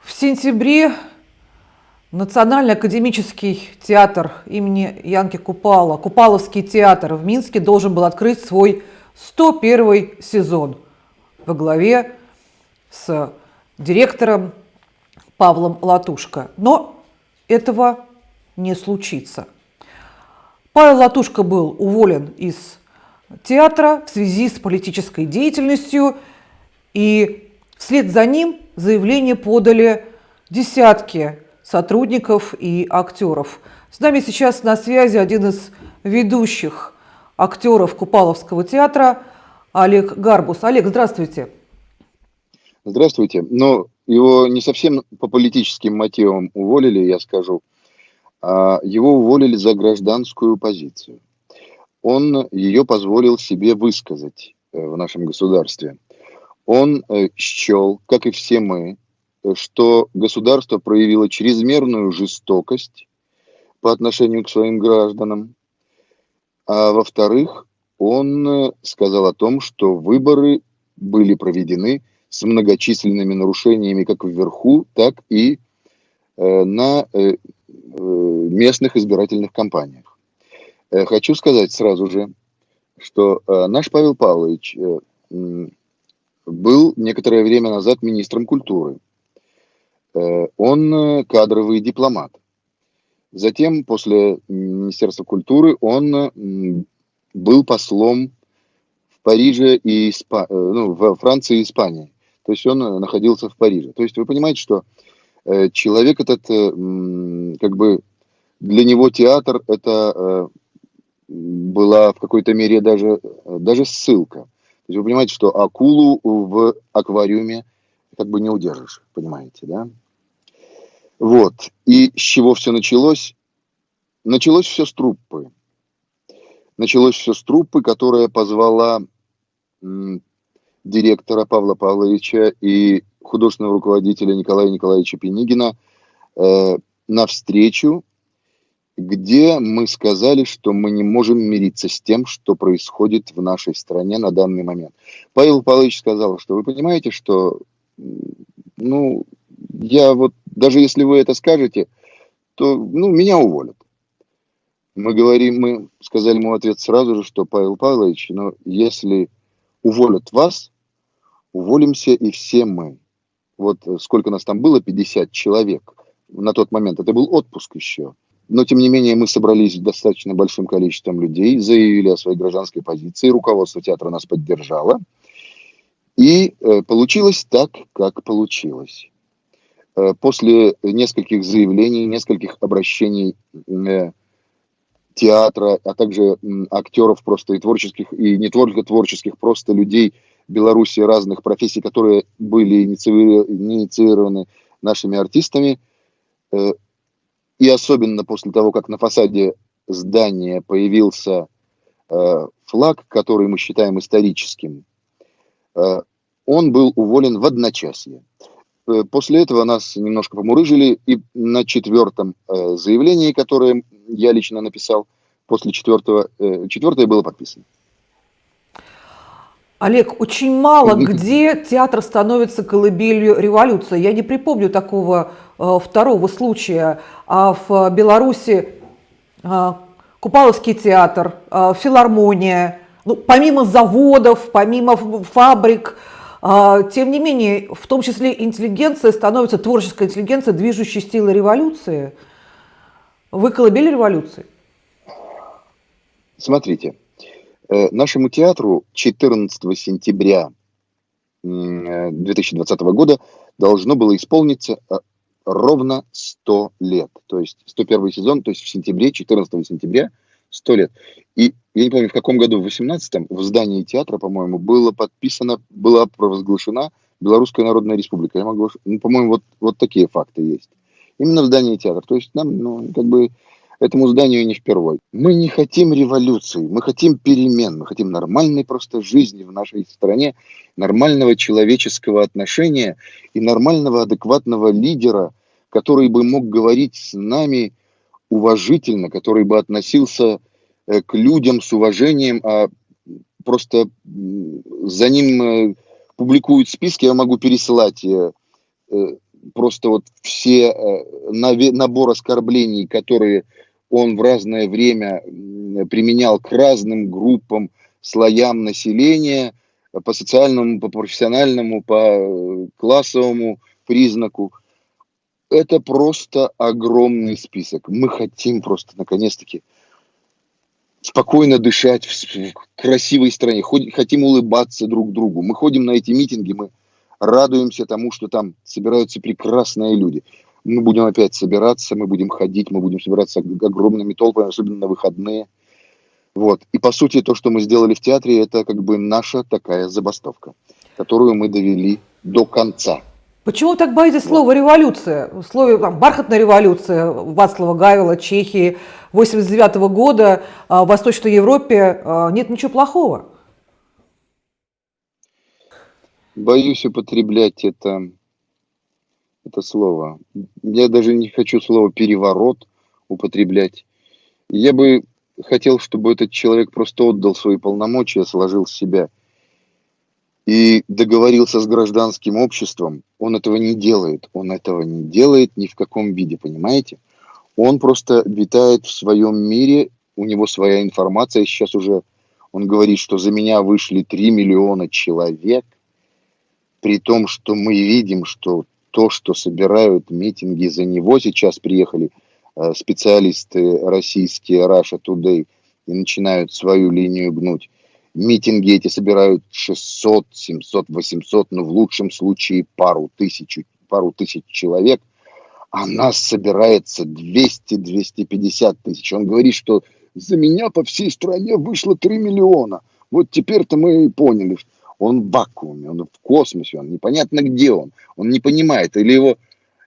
В сентябре Национальный академический театр имени Янки Купала, Купаловский театр в Минске должен был открыть свой 101 сезон во главе с директором Павлом Латушко. Но этого не случится. Павел Латушко был уволен из театра в связи с политической деятельностью, и вслед за ним заявление подали десятки сотрудников и актеров. С нами сейчас на связи один из ведущих актеров Купаловского театра Олег Гарбус. Олег, здравствуйте. Здравствуйте. Но его не совсем по политическим мотивам уволили, я скажу. А его уволили за гражданскую позицию. Он ее позволил себе высказать э, в нашем государстве. Он э, счел, как и все мы, что государство проявило чрезмерную жестокость по отношению к своим гражданам. А во-вторых, он э, сказал о том, что выборы были проведены с многочисленными нарушениями как вверху, так и э, на местных избирательных кампаниях. Хочу сказать сразу же, что наш Павел Павлович был некоторое время назад министром культуры. Э, он э, кадровый дипломат. Затем, после Министерства культуры, он был послом в Париже и Испа... Э, ну, во Франции и Испании. То есть он находился в Париже. То есть вы понимаете, что человек этот, как бы для него театр это была в какой-то мере даже, даже ссылка. То есть вы понимаете, что акулу в аквариуме как бы не удержишь, понимаете, да? Вот. И с чего все началось? Началось все с труппы. Началось все с труппы, которая позвала директора Павла Павловича и художественного руководителя Николая Николаевича Пенигина э, на встречу, где мы сказали, что мы не можем мириться с тем, что происходит в нашей стране на данный момент. Павел Павлович сказал, что вы понимаете, что ну, я вот, даже если вы это скажете, то, ну, меня уволят. Мы говорим, мы сказали ему ответ сразу же, что Павел Павлович, но если уволят вас, уволимся и все мы. Вот сколько нас там было, 50 человек на тот момент. Это был отпуск еще. Но, тем не менее, мы собрались достаточно большим количеством людей, заявили о своей гражданской позиции, руководство театра нас поддержало. И э, получилось так, как получилось. Э, после нескольких заявлений, нескольких обращений э, театра, а также актеров просто и творческих, и не только творческих, просто людей Беларуси разных профессий, которые были инициированы нашими артистами. Э, и особенно после того, как на фасаде здания появился флаг, который мы считаем историческим, он был уволен в одночасье. Э, после этого нас немножко помурыжили, и на четвертом э, заявлении, которое я лично написал, после четвертого, э, четвертое было подписано. Олег, очень мало где театр становится колыбелью революции. Я не припомню такого э, второго случая. А в Беларуси э, Купаловский театр, э, филармония, ну, помимо заводов, помимо фабрик, тем не менее, в том числе интеллигенция становится, творческая интеллигенция, движущей силой революции. Вы колыбели революции? Смотрите, э, нашему театру 14 сентября 2020 года должно было исполниться э, ровно 100 лет. То есть 101 сезон, то есть в сентябре, 14 сентября – сто лет. И я не помню, в каком году, в 18-м, в здании театра, по-моему, было подписано, была провозглашена Белорусская Народная Республика. Я могу, ну, по-моему, вот, вот такие факты есть. Именно в здании театра. То есть нам, ну, как бы, этому зданию не впервой. Мы не хотим революции, мы хотим перемен, мы хотим нормальной просто жизни в нашей стране, нормального человеческого отношения и нормального адекватного лидера, который бы мог говорить с нами уважительно, который бы относился э, к людям с уважением, а просто за ним э, публикуют списки, я могу пересылать э, просто вот все набор оскорблений, которые он в разное время применял к разным группам, слоям населения, по социальному, по профессиональному, по классовому признаку. Это просто огромный список. Мы хотим просто, наконец-таки, спокойно дышать в красивой стране, хотим улыбаться друг другу. Мы ходим на эти митинги, мы радуемся тому, что там собираются прекрасные люди. Мы будем опять собираться, мы будем ходить, мы будем собираться огромными толпами, особенно на выходные. Вот. И по сути то, что мы сделали в театре, это как бы наша такая забастовка, которую мы довели до конца. Почему так боитесь вот. слова революция? В слове там, бархатная революция Вацлава Гавила, Чехии, 89 -го года а, в Восточной Европе а, нет ничего плохого. Боюсь употреблять это, это слово. Я даже не хочу слово переворот употреблять. Я бы хотел, чтобы этот человек просто отдал свои полномочия, сложил себя и договорился с гражданским обществом. Он этого не делает. Он этого не делает ни в каком виде, понимаете? Он просто витает в своем мире, у него своя информация. Сейчас уже он говорит, что за меня вышли 3 миллиона человек при том, что мы видим, что то, что собирают митинги за него, сейчас приехали э, специалисты российские Russia Today и начинают свою линию гнуть. Митинги эти собирают 600, 700, 800, ну в лучшем случае пару тысяч, пару тысяч человек, а нас собирается 200-250 тысяч. Он говорит, что за меня по всей стране вышло 3 миллиона. Вот теперь-то мы и поняли, он в вакууме, он в космосе, он непонятно где он, он не понимает, или его,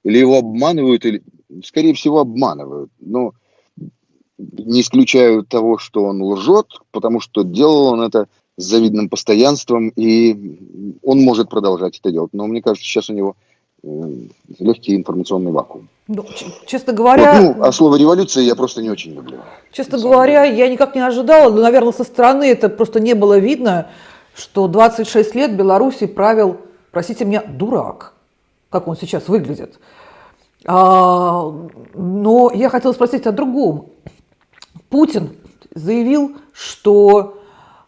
или его обманывают, или, скорее всего, обманывают. Но не исключаю того, что он лжет, потому что делал он это с завидным постоянством, и он может продолжать это делать. Но мне кажется, сейчас у него э, легкий информационный вакуум. Ну, честно говоря... Вот, ну, а слово революция я просто не очень люблю. Честно говоря, я никак не ожидала, но, наверное, со стороны это просто не было видно, что 26 лет Беларуси правил, простите меня, дурак, как он сейчас выглядит. А, но я хотела спросить о другом. Путин заявил, что,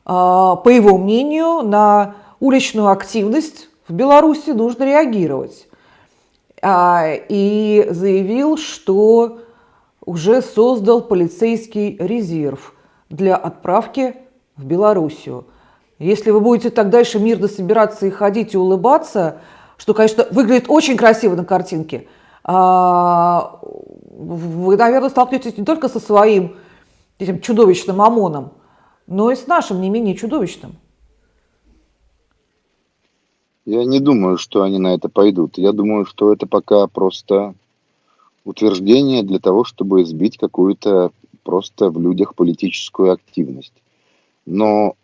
а, по его мнению, на уличную активность в Беларуси нужно реагировать. А, и заявил, что уже создал полицейский резерв для отправки в Белоруссию. Если вы будете так дальше мирно собираться и ходить и улыбаться, что, конечно, выглядит очень красиво на картинке, а, вы, наверное, столкнетесь не только со своим этим чудовищным ОМОНом, но и с нашим не менее чудовищным. Я не думаю, что они на это пойдут. Я думаю, что это пока просто утверждение для того, чтобы сбить какую-то просто в людях политическую активность. Но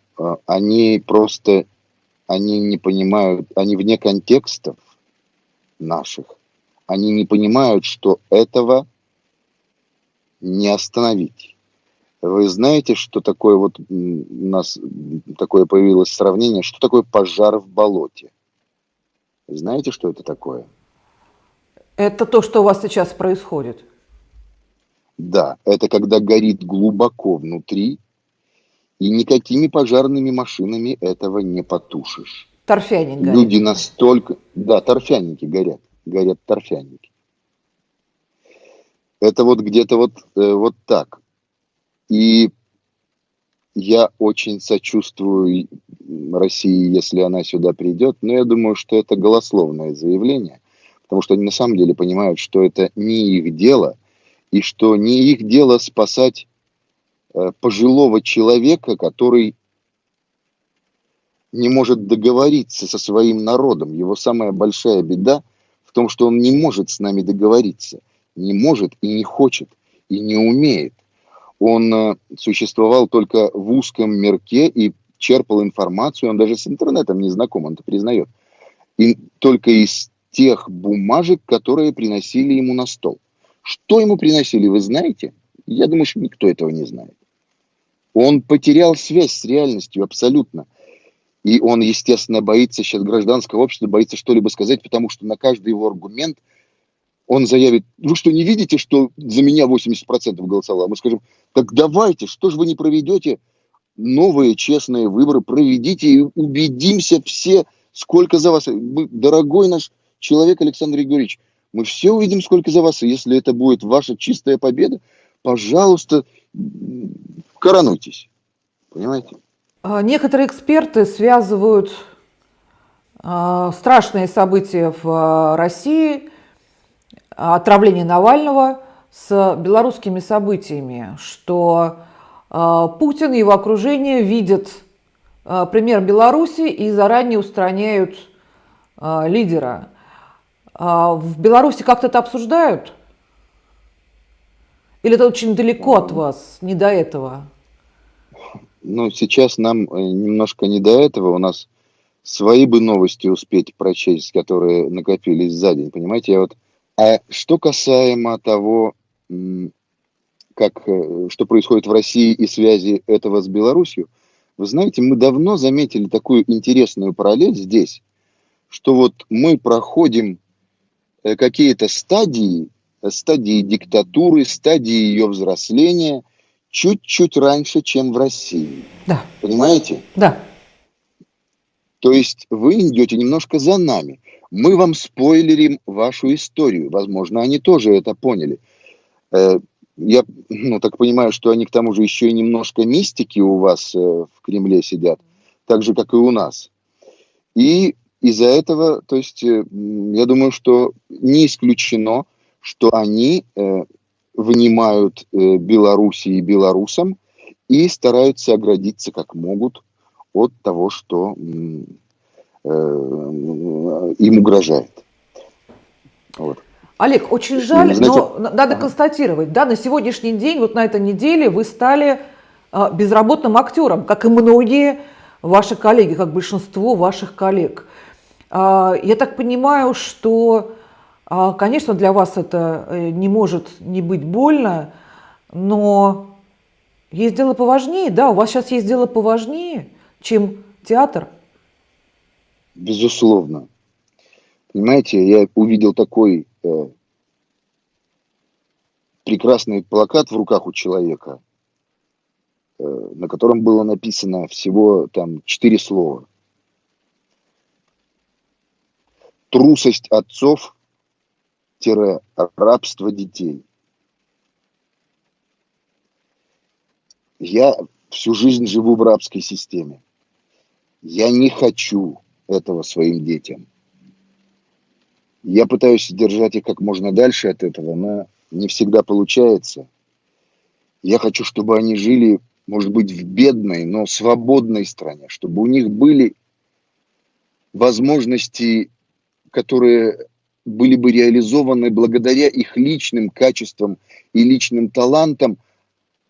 они просто, они не понимают, они вне контекстов наших, они не понимают, что этого не остановить. Вы знаете, что такое вот у нас такое появилось сравнение, что такое пожар в болоте? Знаете, что это такое? Это то, что у вас сейчас происходит. Да, это когда горит глубоко внутри, и никакими пожарными машинами этого не потушишь. Торфяник горит. Люди настолько... Да, торфяники горят. Горят торфяники. Это вот где-то вот, э, вот так. И я очень сочувствую России, если она сюда придет, но я думаю, что это голословное заявление, потому что они на самом деле понимают, что это не их дело, и что не их дело спасать пожилого человека, который не может договориться со своим народом. Его самая большая беда в том, что он не может с нами договориться. Не может и не хочет, и не умеет. Он э, существовал только в узком мерке и черпал информацию, он даже с интернетом не знаком, он это признает. И только из тех бумажек, которые приносили ему на стол. Что ему приносили, вы знаете? Я думаю, что никто этого не знает. Он потерял связь с реальностью абсолютно. И он, естественно, боится сейчас гражданского общества, боится что-либо сказать, потому что на каждый его аргумент он заявит, вы что, не видите, что за меня 80% голосовало? Мы скажем, так давайте, что же вы не проведете новые честные выборы, проведите и убедимся все, сколько за вас. Мы, дорогой наш человек Александр Григорьевич, мы все увидим, сколько за вас. И если это будет ваша чистая победа, пожалуйста, коронуйтесь. Понимаете? А, некоторые эксперты связывают а, страшные события в а, России, отравление Навального, с белорусскими событиями, что Путин и его окружение видят пример Беларуси и заранее устраняют лидера. В Беларуси как-то это обсуждают? Или это очень далеко от вас, не до этого? Ну, сейчас нам э, немножко не до этого. У нас свои бы новости успеть прочесть, которые накопились за день, понимаете? Я вот... А что касаемо того, как, э, что происходит в России и связи этого с Беларусью, вы знаете, мы давно заметили такую интересную параллель здесь, что вот мы проходим э, какие-то стадии, стадии диктатуры, стадии ее взросления – чуть-чуть раньше, чем в России. Да. Понимаете? Да. То есть вы идете немножко за нами. Мы вам спойлерим вашу историю. Возможно, они тоже это поняли. Э, я ну, так понимаю, что они к тому же еще и немножко мистики у вас э, в Кремле сидят, так же, как и у нас. И из-за этого, то есть, э, я думаю, что не исключено, что они внимают э, Беларуси и белорусам и стараются оградиться как могут от того, что э, им угрожает. Вот. Олег, очень жаль, Знаете, но надо констатировать, да, на сегодняшний день, вот на этой неделе вы стали э, безработным актером, как и многие ваши коллеги, как большинство ваших коллег. Э, я так понимаю, что а, конечно, для вас это э, не может не быть больно, но есть дело поважнее, да, у вас сейчас есть дело поважнее, чем театр. Безусловно. Понимаете, я увидел такой э, прекрасный плакат в руках у человека, э, на котором было написано всего там четыре слова. Трусость отцов – рабство детей. Я всю жизнь живу в рабской системе. Я не хочу этого своим детям. Я пытаюсь держать их как можно дальше от этого, но не всегда получается. Я хочу, чтобы они жили, может быть, в бедной, но свободной стране, чтобы у них были возможности, которые были бы реализованы благодаря их личным качествам и личным талантам,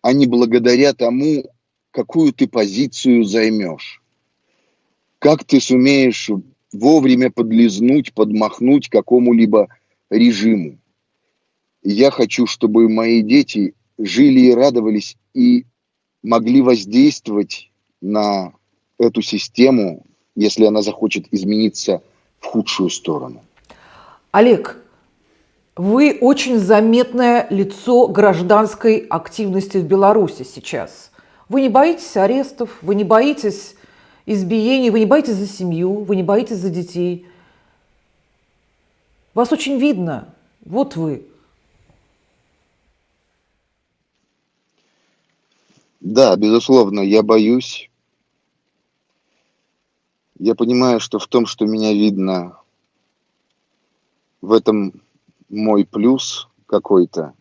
а не благодаря тому, какую ты позицию займешь. Как ты сумеешь вовремя подлизнуть, подмахнуть какому-либо режиму. Я хочу, чтобы мои дети жили и радовались и могли воздействовать на эту систему, если она захочет измениться в худшую сторону. Олег, вы очень заметное лицо гражданской активности в Беларуси сейчас. Вы не боитесь арестов, вы не боитесь избиений, вы не боитесь за семью, вы не боитесь за детей. Вас очень видно. Вот вы. Да, безусловно, я боюсь. Я понимаю, что в том, что меня видно, в этом мой плюс какой-то,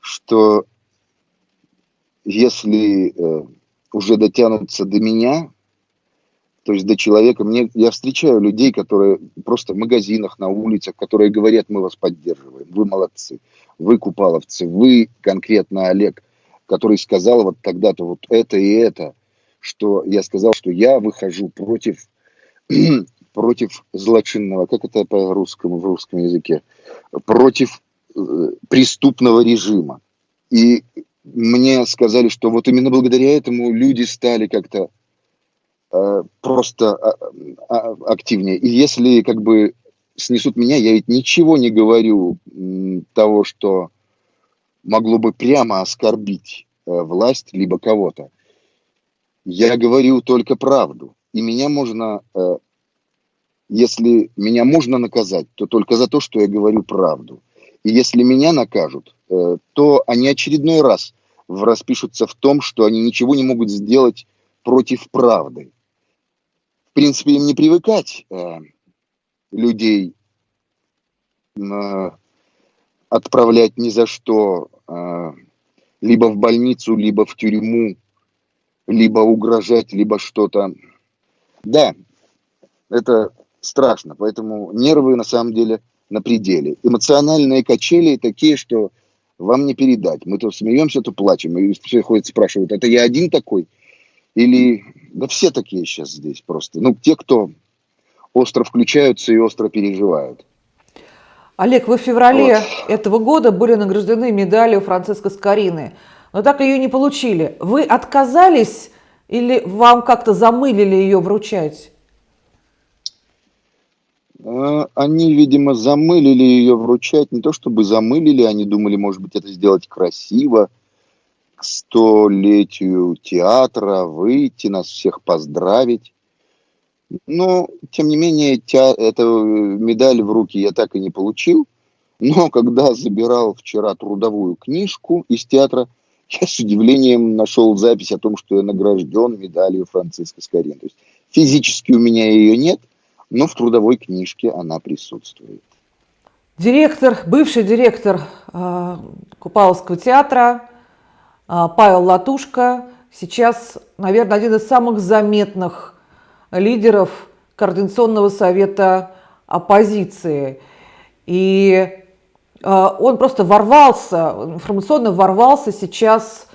что если э, уже дотянутся до меня, то есть до человека, мне, я встречаю людей, которые просто в магазинах, на улицах, которые говорят, мы вас поддерживаем, вы молодцы, вы купаловцы, вы конкретно Олег, который сказал вот тогда-то вот это и это, что я сказал, что я выхожу против против злочинного, как это по-русскому, в русском языке, против э, преступного режима. И мне сказали, что вот именно благодаря этому люди стали как-то э, просто а, а, активнее. И если как бы снесут меня, я ведь ничего не говорю того, что могло бы прямо оскорбить э, власть либо кого-то. Я говорю только правду. И меня можно, э, если меня можно наказать, то только за то, что я говорю правду. И если меня накажут, э, то они очередной раз распишутся в том, что они ничего не могут сделать против правды. В принципе, им не привыкать людей отправлять ни за что а, либо в больницу, либо в тюрьму, либо угрожать, либо что-то. Да, это страшно, поэтому нервы на самом деле на пределе. Эмоциональные качели такие, что вам не передать. Мы то смеемся, то плачем. И все ходят спрашивают, это я один такой? Или... Да все такие сейчас здесь просто. Ну, те, кто остро включаются и остро переживают. Олег, вы в феврале вот. этого года были награждены медалью Франциска Скорины, но так ее не получили. Вы отказались или вам как-то замылили ее вручать? А, они, видимо, замылили ее вручать. Не то чтобы замылили, они думали, может быть, это сделать красиво, к столетию театра, выйти, нас всех поздравить. Но, тем не менее, тя, эту медаль в руки я так и не получил. Но когда забирал вчера трудовую книжку из театра, я с удивлением нашел запись о том, что я награжден медалью Франциска Скорин. То есть физически у меня ее нет, но в трудовой книжке она присутствует. Директор, бывший директор э, Купаловского театра э, Павел Латушка сейчас, наверное, один из самых заметных лидеров Координационного совета оппозиции. И э, он просто ворвался, информационно ворвался сейчас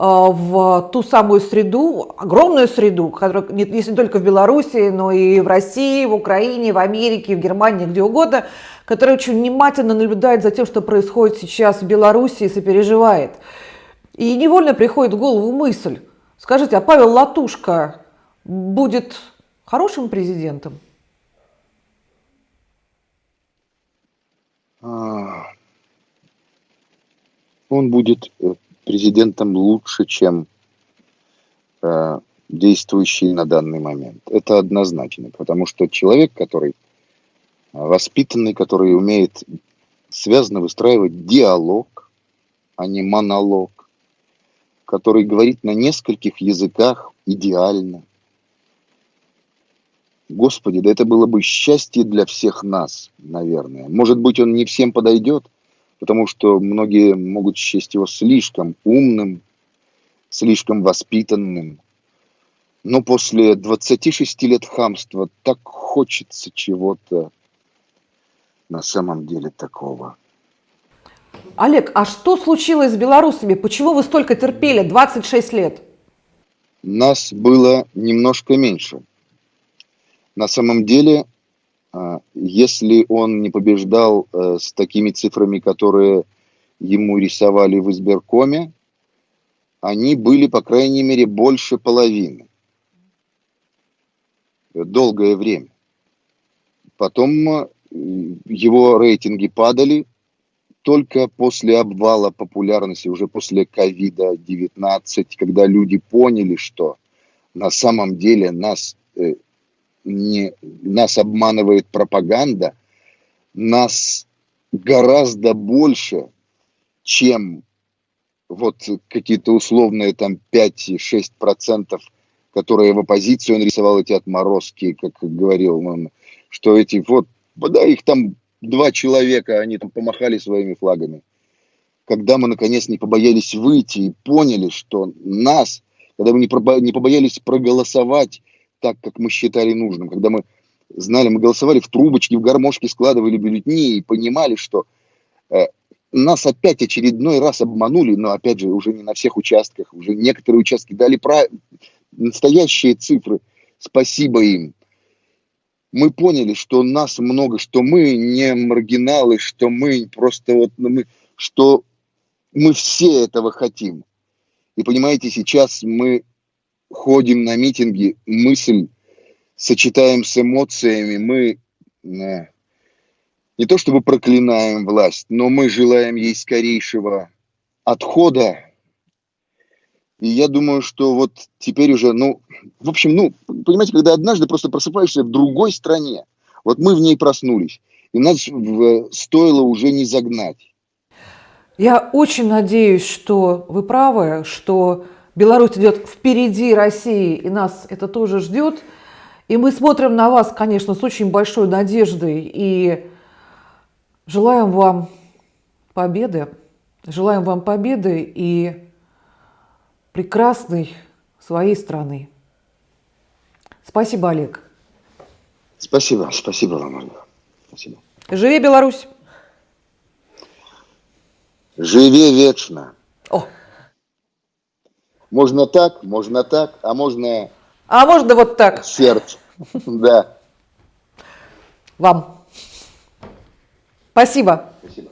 в ту самую среду, огромную среду, которая не только в Беларуси, но и в России, в Украине, в Америке, в Германии, где угодно, которая очень внимательно наблюдает за тем, что происходит сейчас в Беларуси и сопереживает. И невольно приходит в голову мысль, скажите, а Павел Латушка будет хорошим президентом? А, он будет э, президентом лучше, чем э, действующий на данный момент. Это однозначно, потому что человек, который воспитанный, который умеет связано выстраивать диалог, а не монолог, который говорит на нескольких языках идеально, Господи, да это было бы счастье для всех нас, наверное. Может быть, он не всем подойдет, потому что многие могут счесть его слишком умным, слишком воспитанным. Но после 26 лет хамства так хочется чего-то на самом деле такого. Олег, а что случилось с белорусами? Почему вы столько терпели 26 лет? Нас было немножко меньше. На самом деле, если он не побеждал э, с такими цифрами, которые ему рисовали в избиркоме, они были, по крайней мере, больше половины. Долгое время. Потом э, его рейтинги падали только после обвала популярности, уже после ковида-19, когда люди поняли, что на самом деле нас э, не, нас обманывает пропаганда, нас гораздо больше, чем вот какие-то условные там 5-6%, которые в оппозиции он рисовал эти отморозки, как говорил он, что эти вот, да, их там два человека, они там помахали своими флагами. Когда мы наконец не побоялись выйти и поняли, что нас, когда мы не побоялись проголосовать так, как мы считали нужным, когда мы знали, мы голосовали в трубочки, в гармошки складывали бюллетени и понимали, что э, нас опять очередной раз обманули, но опять же уже не на всех участках, уже некоторые участки дали про... настоящие цифры, спасибо им. Мы поняли, что нас много, что мы не маргиналы, что мы просто вот, ну, мы, что мы все этого хотим. И понимаете, сейчас мы ходим на митинги, мысль сочетаем с эмоциями, мы э, не то чтобы проклинаем власть, но мы желаем ей скорейшего отхода. И я думаю, что вот теперь уже, ну, в общем, ну, понимаете, когда однажды просто просыпаешься в другой стране, вот мы в ней проснулись, и нас в, стоило уже не загнать. Я очень надеюсь, что вы правы, что Беларусь идет впереди России, и нас это тоже ждет. И мы смотрим на вас, конечно, с очень большой надеждой и желаем вам победы. Желаем вам победы и прекрасной своей страны. Спасибо, Олег. Спасибо, спасибо вам, Ольга. Спасибо. Живи Беларусь! Живи вечно! О. Можно так, можно так, а можно... А можно вот так. Сердце, да. Вам. Спасибо. Спасибо.